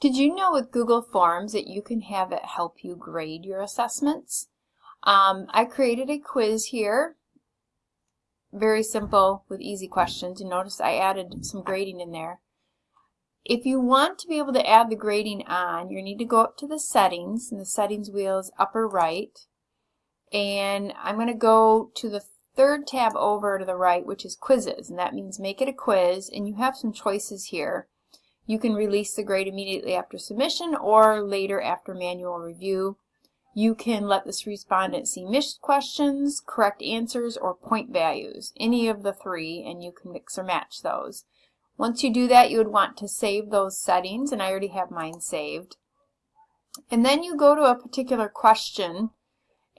Did you know with Google Forms that you can have it help you grade your assessments? Um, I created a quiz here, very simple with easy questions. You notice I added some grading in there. If you want to be able to add the grading on, you need to go up to the settings, and the settings wheel is upper right. And I'm going to go to the third tab over to the right, which is quizzes, and that means make it a quiz, and you have some choices here. You can release the grade immediately after submission or later after manual review. You can let this respondent see missed questions, correct answers, or point values, any of the three, and you can mix or match those. Once you do that, you would want to save those settings, and I already have mine saved. And then you go to a particular question,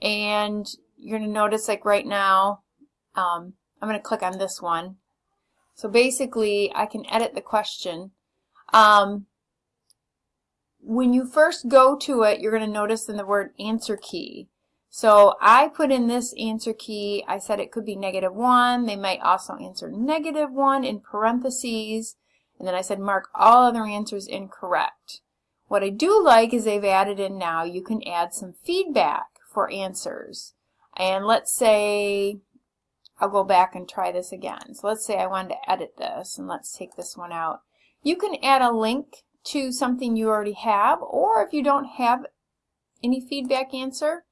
and you're going to notice like right now, um, I'm going to click on this one. So basically, I can edit the question um, when you first go to it, you're going to notice in the word answer key. So I put in this answer key. I said it could be negative 1. They might also answer negative 1 in parentheses. And then I said mark all other answers incorrect. What I do like is they've added in now you can add some feedback for answers. And let's say I'll go back and try this again. So let's say I wanted to edit this and let's take this one out. You can add a link to something you already have, or if you don't have any feedback answer,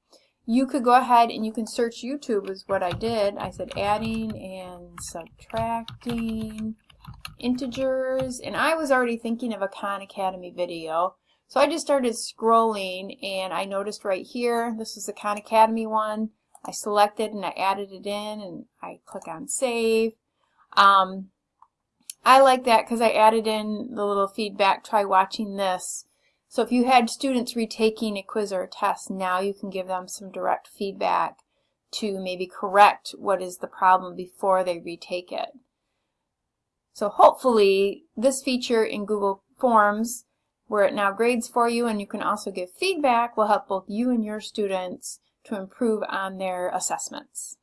you could go ahead and you can search YouTube is what I did. I said adding and subtracting integers, and I was already thinking of a Khan Academy video. So I just started scrolling and I noticed right here, this is the Khan Academy one. I selected and I added it in and I click on save. Um, I like that because I added in the little feedback, try watching this. So if you had students retaking a quiz or a test, now you can give them some direct feedback to maybe correct what is the problem before they retake it. So hopefully this feature in Google Forms, where it now grades for you and you can also give feedback, will help both you and your students to improve on their assessments.